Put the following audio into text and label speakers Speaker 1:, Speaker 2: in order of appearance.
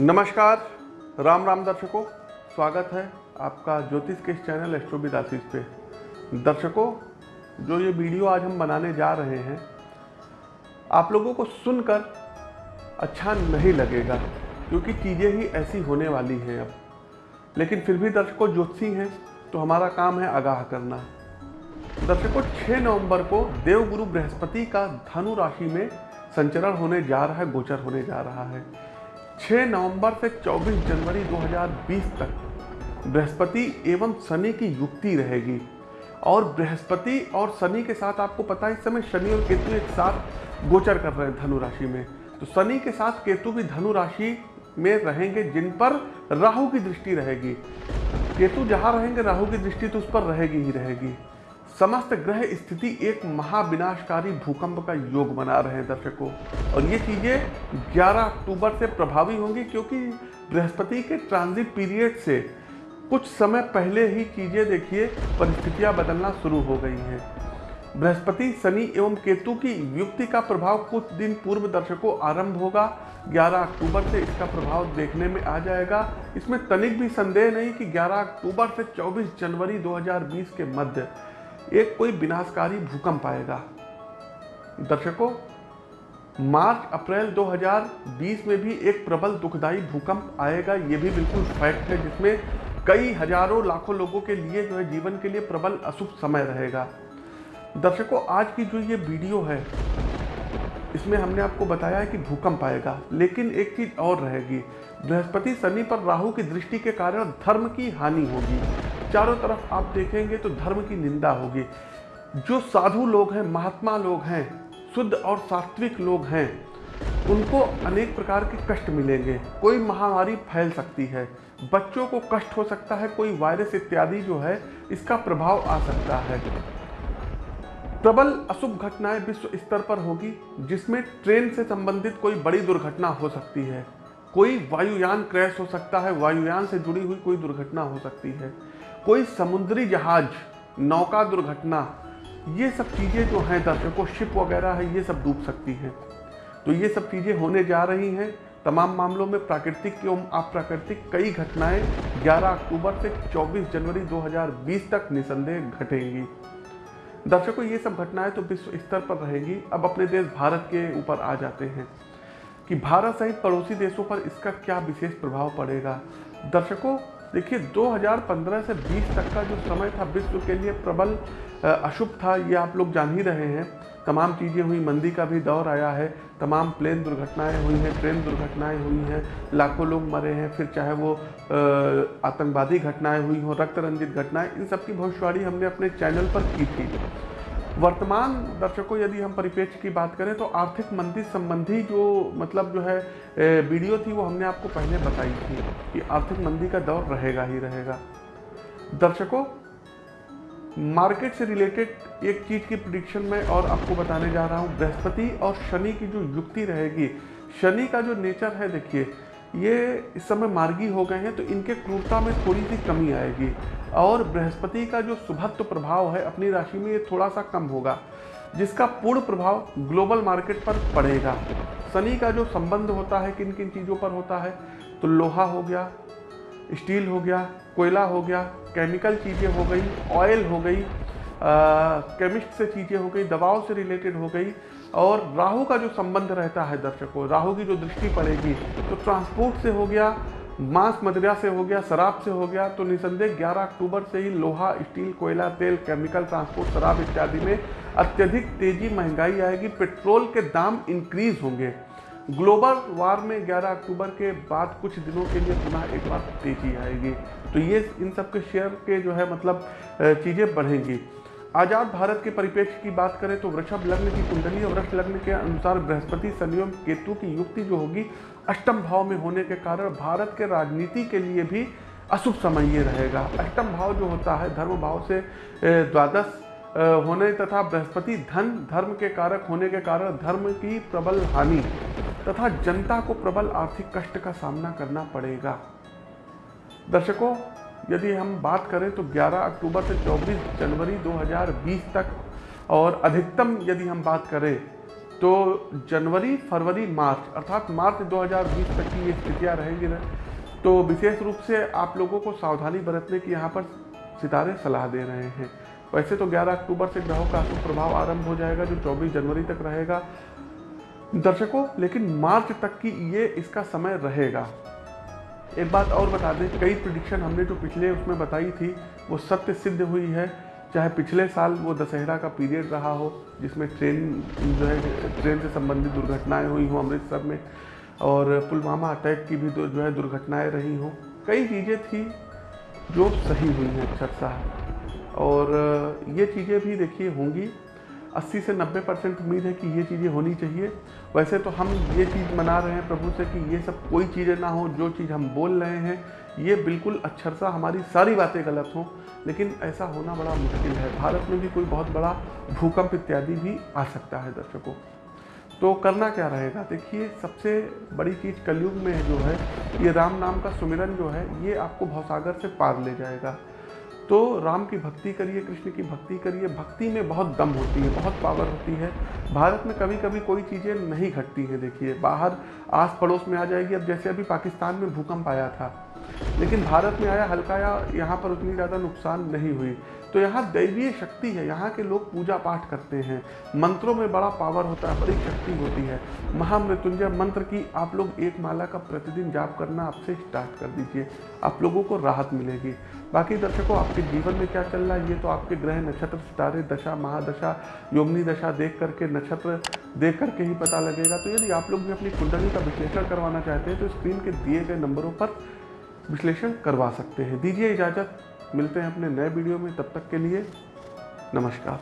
Speaker 1: नमस्कार, राम राम दर्शकों, स्वागत है आपका ज्योतिष के चैनल एस्ट्रोबिद आशीष पे। दर्शकों, जो ये वीडियो आज हम बनाने जा रहे हैं, आप लोगों को सुनकर अच्छा नहीं लगेगा, क्योंकि चीज़ें ही ऐसी होने वाली हैं अब। लेकिन फिर भी दर्शकों, ज्योतिषी हैं तो हमारा काम है आगाह करना। दर्शकों 6 नवंबर को देवगुरु बृहस्पति का धनु राशि में संचरण होने जा रहा है, गोचर होने जा रहा है। 6 नवंबर से 24 जनवरी 2020 तक बृहस्पति एवं शनि की युक्ति रहेगी। और बृहस्पति और शनि के साथ आपको पता है, इस समय शनि और केतु एक साथ गोचर कर रहे हैं धनु राशि में। तो शनि के साथ केतु भी धनु राशि में रहेंगे, जिन पर राहु की दृष्टि रहेगी। केतु जहाँ रहेंगे, राहु की दृष्टि तो उस पर रहेगी ही रहेगी। समस्त ग्रह स्थिति एक महाविनाशकारी भूकंप का योग बना रहे हैं दर्शकों। और ये चीज़ें 11 अक्टूबर से प्रभावी होंगी क्योंकि बृहस्पति के ट्रांजिट पीरियड से कुछ समय पहले ही चीज़ें देखिए, परिस्थितियाँ बदलना शुरू हो गई हैं। बृहस्पति, शनि एवं केतु की युक्ति का प्रभाव कुछ दिन पूर्व दर्शकों आरंभ होगा। 11 अक्टूबर से इसका प्रभाव देखने में आ जाएगा। इसमें तनिक भी संदेह नहीं कि 11 अक्टूबर से 24 जनवरी 2020 के मध्य एक कोई विनाशकारी भूकंप आएगा। दर्शकों, मार्च, अप्रैल 2020 में भी एक प्रबल दुखदाई भूकंप आएगा, ये भी बिल्कुल फैक्ट है, जिसमें कई हज़ारों लाखों लोगों के लिए जो है जीवन के लिए प्रबल अशुभ समय रहेगा। दर्शकों, आज की जो ये वीडियो है, इसमें हमने आपको बताया है कि भूकंप आएगा, लेकिन एक चीज़ और रहेगी। बृहस्पति शनि पर राहु की दृष्टि के कारण धर्म की हानि होगी। चारों तरफ़ आप देखेंगे तो धर्म की निंदा होगी। जो साधु लोग हैं, महात्मा लोग हैं, शुद्ध और सात्विक लोग हैं, उनको अनेक प्रकार के कष्ट मिलेंगे। कोई महामारी फैल सकती है, बच्चों को कष्ट हो सकता है, कोई वायरस इत्यादि जो है, इसका प्रभाव आ सकता है। प्रबल अशुभ घटनाएँ विश्व स्तर पर होगी, जिसमें ट्रेन से संबंधित कोई बड़ी दुर्घटना हो सकती है। कोई वायुयान क्रैश हो सकता है, वायुयान से जुड़ी हुई कोई दुर्घटना हो सकती है। कोई समुद्री जहाज़, नौका दुर्घटना, ये सब चीज़ें जो हैं, दर्शकों शिप वगैरह है, ये सब डूब सकती हैं। तो ये सब चीज़ें होने जा रही हैं। तमाम मामलों में प्राकृतिक एवं अप्राकृतिक कई घटनाएँ 11 अक्टूबर से 24 जनवरी 2020 तक निसंदेह घटेंगी। दर्शकों, ये सब घटनाएँ तो विश्व स्तर पर रहेगी। अब अपने देश भारत के ऊपर आ जाते हैं कि भारत सहित पड़ोसी देशों पर इसका क्या विशेष प्रभाव पड़ेगा। दर्शकों देखिए 2015 से 20 तक का जो समय था विश्व के लिए प्रबल अशुभ था, ये आप लोग जान ही रहे हैं। तमाम चीज़ें हुई, मंदी का भी दौर आया है, तमाम प्लेन दुर्घटनाएँ हुई हैं, ट्रेन दुर्घटनाएँ हुई हैं, लाखों लोग मरे हैं, फिर चाहे वो आतंकवादी घटनाएँ हुई हों रक्त रंजित घटनाएँ, इन सब की भविष्यवाणी हमने अपने चैनल पर की थी। वर्तमान दर्शकों, यदि हम परिप्रेक्ष्य की बात करें तो आर्थिक मंदी संबंधी जो मतलब जो है वीडियो थी, वो हमने आपको पहले बताई थी कि आर्थिक मंदी का दौर रहेगा ही रहेगा। दर्शकों, मार्केट से रिलेटेड एक चीज़ की प्रिडिक्शन में और आपको बताने जा रहा हूँ। बृहस्पति और शनि की जो युक्ति रहेगी, शनि का जो नेचर है, देखिए, ये इस समय मार्गी हो गए हैं तो इनके क्रूरता में थोड़ी सी कमी आएगी। और बृहस्पति का जो शुभत्व प्रभाव है अपनी राशि में ये थोड़ा सा कम होगा, जिसका पूर्ण प्रभाव ग्लोबल मार्केट पर पड़ेगा। शनि का जो संबंध होता है किन किन चीज़ों पर होता है तो लोहा हो गया, स्टील हो गया, कोयला हो गया, केमिकल चीज़ें हो गई, ऑयल हो गई केमिस्ट से चीज़ें हो गई, दवाओं से रिलेटेड हो गई, और राहु का जो संबंध रहता है दर्शकों, राहु की जो दृष्टि पड़ेगी तो ट्रांसपोर्ट से हो गया मांस मदिरा से हो गया, शराब से हो गया तो निसंदेह 11 अक्टूबर से ही लोहा, स्टील, कोयला, तेल, केमिकल, ट्रांसपोर्ट, शराब इत्यादि में अत्यधिक तेज़ी महँगाई आएगी, पेट्रोल के दाम इंक्रीज होंगे। ग्लोबल वार में 11 अक्टूबर के बाद कुछ दिनों के लिए पुनः एक बार तेज़ी आएगी। तो ये इन सब के शेयर के जो है मतलब चीज़ें बढ़ेंगी। आज़ाद भारत के परिप्रेक्ष्य की बात करें तो वृषभ लग्न की कुंडली और वृक्ष लग्न के अनुसार बृहस्पति शनियों केतु की युक्ति जो होगी, अष्टम भाव में होने के कारण भारत के राजनीति के लिए भी अशुभ समय ये रहेगा। अष्टम भाव जो होता है, धर्म भाव से द्वादश होने तथा बृहस्पति धन, धर्म के कारक होने के कारण धर्म की प्रबल हानि तथा जनता को प्रबल आर्थिक कष्ट का सामना करना पड़ेगा। दर्शकों यदि हम बात करें तो 11 अक्टूबर से 24 जनवरी 2020 तक, और अधिकतम यदि हम बात करें तो जनवरी, फरवरी, मार्च, अर्थात मार्च 2020 तक की ये स्थितियाँ रहेंगी ना तो विशेष रूप से आप लोगों को सावधानी बरतने की यहाँ पर सितारे सलाह दे रहे हैं। वैसे तो 11 अक्टूबर से ग्रहों का प्रभाव आरंभ हो जाएगा, जो 24 जनवरी तक रहेगा। दर्शकों, लेकिन मार्च तक की ये, इसका समय रहेगा। एक बात और बता दें, कई प्रडिक्शन हमने जो पिछले उसमें बताई थी, वो सत्य सिद्ध हुई है। चाहे पिछले साल वो दशहरा का पीरियड रहा हो, जिसमें ट्रेन जो है ट्रेन से संबंधित दुर्घटनाएँ हुई हों अमृतसर में, और पुलवामा अटैक की भी जो है दुर्घटनाएँ रही हों, कई चीज़ें थी जो सही हुई हैं अक्षर साहब और ये चीज़ें भी देखिए होंगी 80 से 90 परसेंट उम्मीद है कि ये चीज़ें होनी चाहिए। वैसे तो हम ये चीज़ मना रहे हैं प्रभु से कि ये सब कोई चीज़ें ना हो, जो चीज़ हम बोल रहे हैं, ये बिल्कुल अक्षरसा हमारी सारी बातें गलत हों। लेकिन ऐसा होना बड़ा मुश्किल है। भारत में भी कोई बहुत बड़ा भूकंप इत्यादि भी आ सकता है दर्शकों। तो करना क्या रहेगा? देखिए, सबसे बड़ी चीज़ कलयुग में जो है, ये राम नाम का सुमिरन जो है, ये आपको भवसागर से पार ले जाएगा। तो राम की भक्ति करिए, कृष्ण की भक्ति करिए। भक्ति में बहुत दम होती है, बहुत पावर होती है। भारत में कभी कभी कोई चीज़ें नहीं घटती हैं, देखिए। बाहर आस पड़ोस में आ जाएगी। अब जैसे अभी पाकिस्तान में भूकंप आया था लेकिन भारत में आया हल्का या यहाँ पर उतनी ज़्यादा नुकसान नहीं हुई। तो यहाँ दैवीय शक्ति है, यहाँ के लोग पूजा पाठ करते हैं। मंत्रों में बड़ा पावर होता है, बड़ी शक्ति होती है। महामृत्युंजय मंत्र की आप लोग एक माला का प्रतिदिन जाप करना आपसे स्टार्ट कर दीजिए, आप लोगों को राहत मिलेगी। बाकी दर्शकों, आपके जीवन में क्या चल रहा है, ये तो आपके ग्रह, नक्षत्र, सितारे, दशा, महादशा, योगनी दशा देख करके, नक्षत्र देख करके ही पता लगेगा। तो यदि आप लोग भी अपनी कुंडली का विश्लेषण करवाना चाहते हैं तो स्क्रीन के दिए गए नंबरों पर विश्लेषण करवा सकते हैं। दीजिए इजाज़त। मिलते हैं अपने नए वीडियो में। तब तक के लिए नमस्कार।